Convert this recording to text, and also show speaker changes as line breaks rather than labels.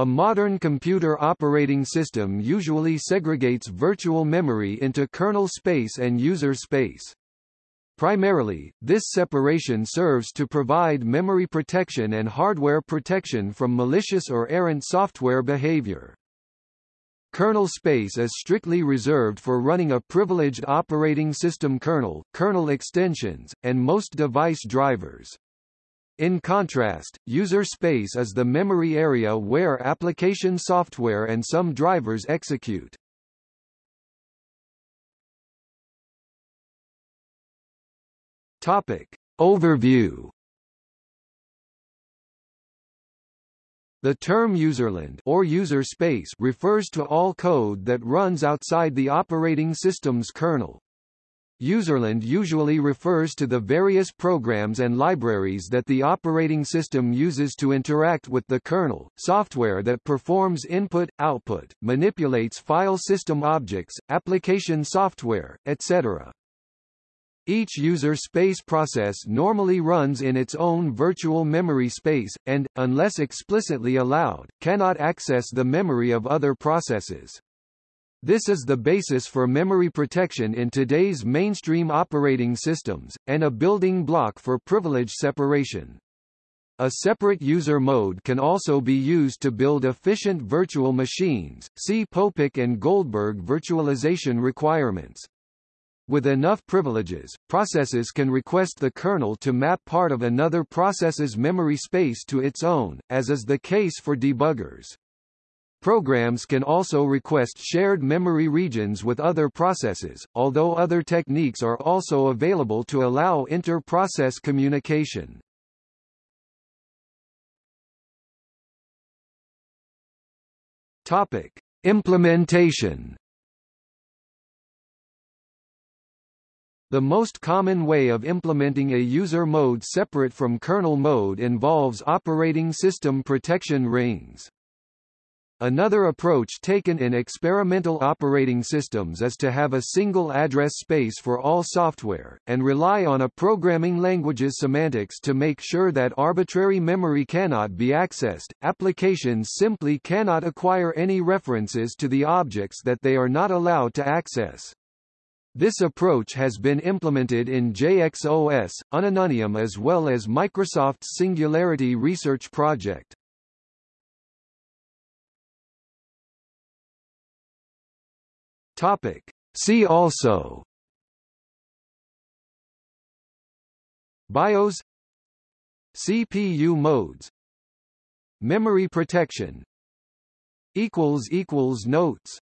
A modern computer operating system usually segregates virtual memory into kernel space and user space. Primarily, this separation serves to provide memory protection and hardware protection from malicious or errant software behavior. Kernel space is strictly reserved for running a privileged operating system kernel, kernel extensions, and most device drivers. In contrast, user space is the memory area where application software and some drivers execute. Topic. Overview The term userland or user space refers to all code that runs outside the operating system's kernel. Userland usually refers to the various programs and libraries that the operating system uses to interact with the kernel, software that performs input-output, manipulates file system objects, application software, etc. Each user space process normally runs in its own virtual memory space, and, unless explicitly allowed, cannot access the memory of other processes. This is the basis for memory protection in today's mainstream operating systems, and a building block for privilege separation. A separate user mode can also be used to build efficient virtual machines, see Popek and Goldberg virtualization requirements. With enough privileges, processes can request the kernel to map part of another process's memory space to its own, as is the case for debuggers. Programs can also request shared memory regions with other processes, although other techniques are also available to allow inter-process communication. Topic: Implementation The most common way of implementing a user mode separate from kernel mode involves operating system protection rings. Another approach taken in experimental operating systems is to have a single address space for all software, and rely on a programming language's semantics to make sure that arbitrary memory cannot be accessed. Applications simply cannot acquire any references to the objects that they are not allowed to access. This approach has been implemented in JXOS, Unununium as well as Microsoft's Singularity Research Project. Topic. See also. BIOS. CPU modes. Memory protection. Notes